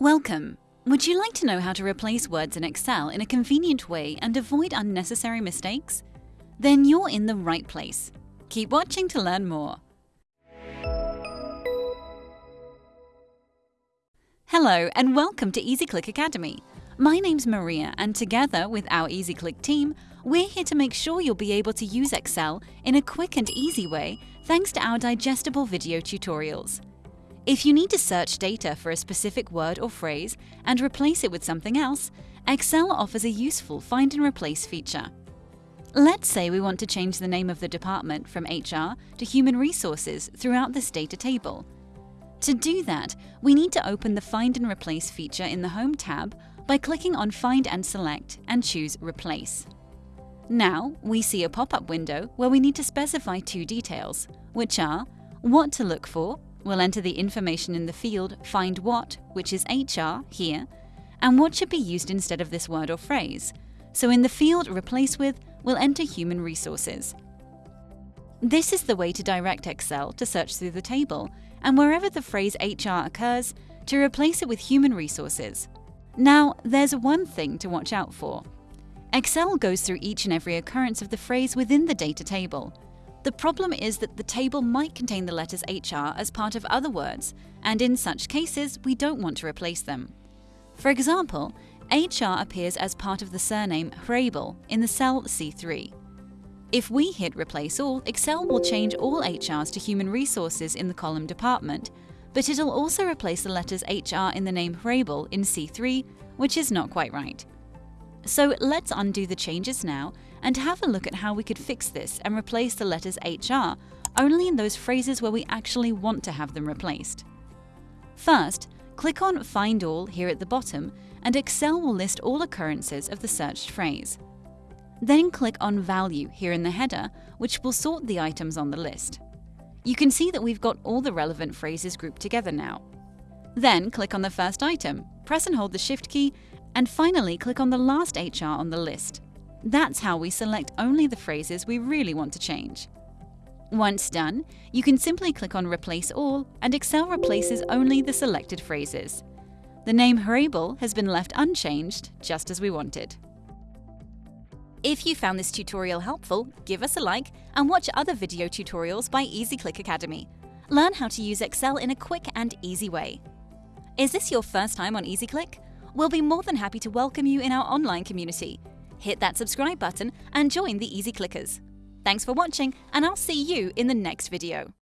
Welcome! Would you like to know how to replace words in Excel in a convenient way and avoid unnecessary mistakes? Then you're in the right place. Keep watching to learn more. Hello and welcome to EasyClick Academy. My name's Maria and together with our EasyClick team, we're here to make sure you'll be able to use Excel in a quick and easy way thanks to our digestible video tutorials. If you need to search data for a specific word or phrase and replace it with something else, Excel offers a useful Find and Replace feature. Let's say we want to change the name of the department from HR to Human Resources throughout this data table. To do that, we need to open the Find and Replace feature in the Home tab by clicking on Find and Select and choose Replace. Now, we see a pop-up window where we need to specify two details, which are what to look for We'll enter the information in the field Find What, which is HR, here, and what should be used instead of this word or phrase. So in the field Replace With, we'll enter Human Resources. This is the way to direct Excel to search through the table, and wherever the phrase HR occurs, to replace it with Human Resources. Now, there's one thing to watch out for. Excel goes through each and every occurrence of the phrase within the data table, the problem is that the table might contain the letters HR as part of other words, and in such cases, we don't want to replace them. For example, HR appears as part of the surname Hrabel in the cell C3. If we hit Replace All, Excel will change all HRs to Human Resources in the column Department, but it'll also replace the letters HR in the name Hrabel in C3, which is not quite right. So let's undo the changes now and have a look at how we could fix this and replace the letters HR only in those phrases where we actually want to have them replaced. First, click on Find All here at the bottom and Excel will list all occurrences of the searched phrase. Then click on Value here in the header, which will sort the items on the list. You can see that we've got all the relevant phrases grouped together now. Then click on the first item, press and hold the Shift key, and finally click on the last HR on the list. That's how we select only the phrases we really want to change. Once done, you can simply click on Replace All and Excel replaces only the selected phrases. The name Hrabel has been left unchanged, just as we wanted. If you found this tutorial helpful, give us a like and watch other video tutorials by EasyClick Academy. Learn how to use Excel in a quick and easy way. Is this your first time on EasyClick? We'll be more than happy to welcome you in our online community hit that subscribe button and join the Easy Clickers. Thanks for watching and I'll see you in the next video.